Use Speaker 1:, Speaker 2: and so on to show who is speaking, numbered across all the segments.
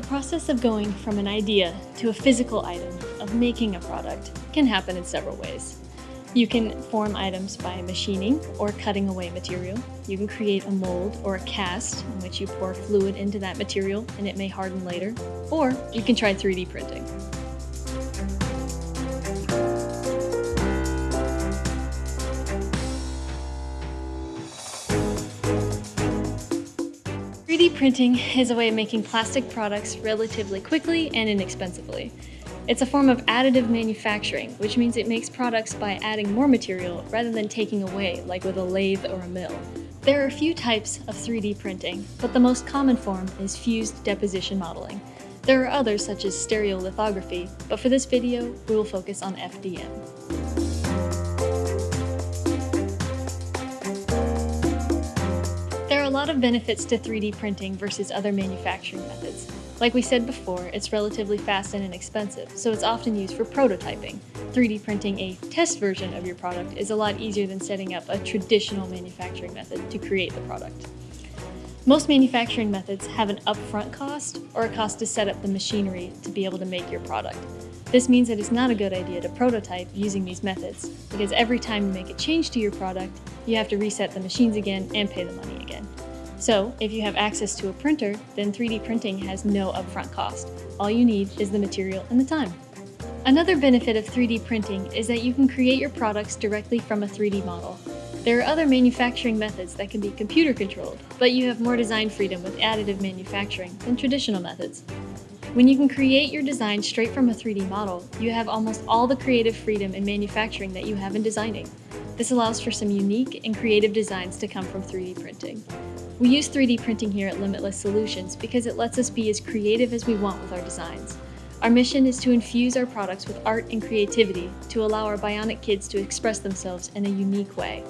Speaker 1: The process of going from an idea to a physical item, of making a product, can happen in several ways. You can form items by machining or cutting away material. You can create a mold or a cast in which you pour fluid into that material and it may harden later. Or you can try 3D printing. 3D printing is a way of making plastic products relatively quickly and inexpensively. It's a form of additive manufacturing, which means it makes products by adding more material rather than taking away, like with a lathe or a mill. There are a few types of 3D printing, but the most common form is fused deposition modeling. There are others such as stereolithography, but for this video, we will focus on FDM. A lot of benefits to 3D printing versus other manufacturing methods. Like we said before, it's relatively fast and inexpensive, so it's often used for prototyping. 3D printing a test version of your product is a lot easier than setting up a traditional manufacturing method to create the product. Most manufacturing methods have an upfront cost or a cost to set up the machinery to be able to make your product. This means that it's not a good idea to prototype using these methods, because every time you make a change to your product, you have to reset the machines again and pay the money again. So, if you have access to a printer, then 3D printing has no upfront cost. All you need is the material and the time. Another benefit of 3D printing is that you can create your products directly from a 3D model. There are other manufacturing methods that can be computer controlled, but you have more design freedom with additive manufacturing than traditional methods. When you can create your design straight from a 3D model, you have almost all the creative freedom in manufacturing that you have in designing. This allows for some unique and creative designs to come from 3D printing. We use 3D printing here at Limitless Solutions because it lets us be as creative as we want with our designs. Our mission is to infuse our products with art and creativity to allow our bionic kids to express themselves in a unique way.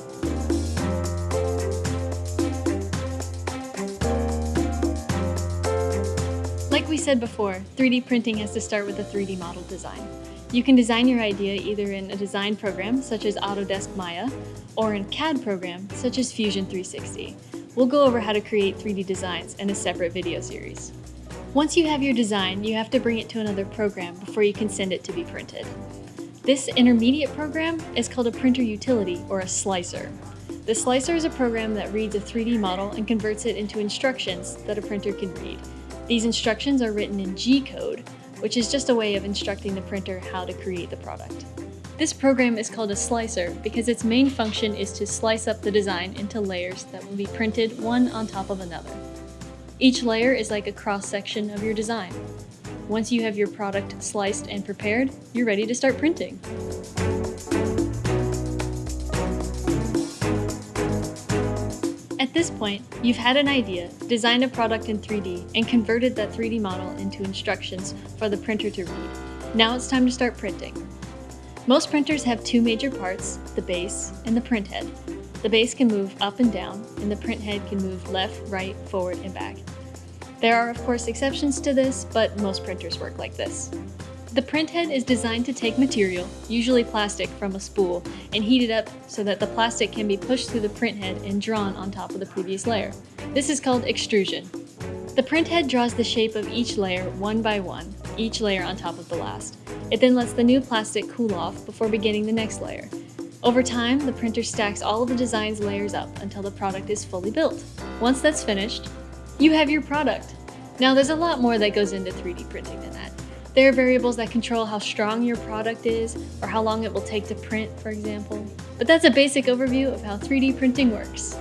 Speaker 1: We said before, 3D printing has to start with a 3D model design. You can design your idea either in a design program such as Autodesk Maya or in CAD program such as Fusion 360. We'll go over how to create 3D designs in a separate video series. Once you have your design, you have to bring it to another program before you can send it to be printed. This intermediate program is called a printer utility or a slicer. The slicer is a program that reads a 3D model and converts it into instructions that a printer can read. These instructions are written in G-code, which is just a way of instructing the printer how to create the product. This program is called a slicer because its main function is to slice up the design into layers that will be printed one on top of another. Each layer is like a cross-section of your design. Once you have your product sliced and prepared, you're ready to start printing. At this point, you've had an idea, designed a product in 3D, and converted that 3D model into instructions for the printer to read. Now it's time to start printing. Most printers have two major parts, the base and the print head. The base can move up and down, and the print head can move left, right, forward, and back. There are of course exceptions to this, but most printers work like this. The print head is designed to take material, usually plastic, from a spool and heat it up so that the plastic can be pushed through the print head and drawn on top of the previous layer. This is called extrusion. The print head draws the shape of each layer one by one, each layer on top of the last. It then lets the new plastic cool off before beginning the next layer. Over time, the printer stacks all of the design's layers up until the product is fully built. Once that's finished, you have your product. Now there's a lot more that goes into 3D printing than that. There are variables that control how strong your product is or how long it will take to print, for example. But that's a basic overview of how 3D printing works.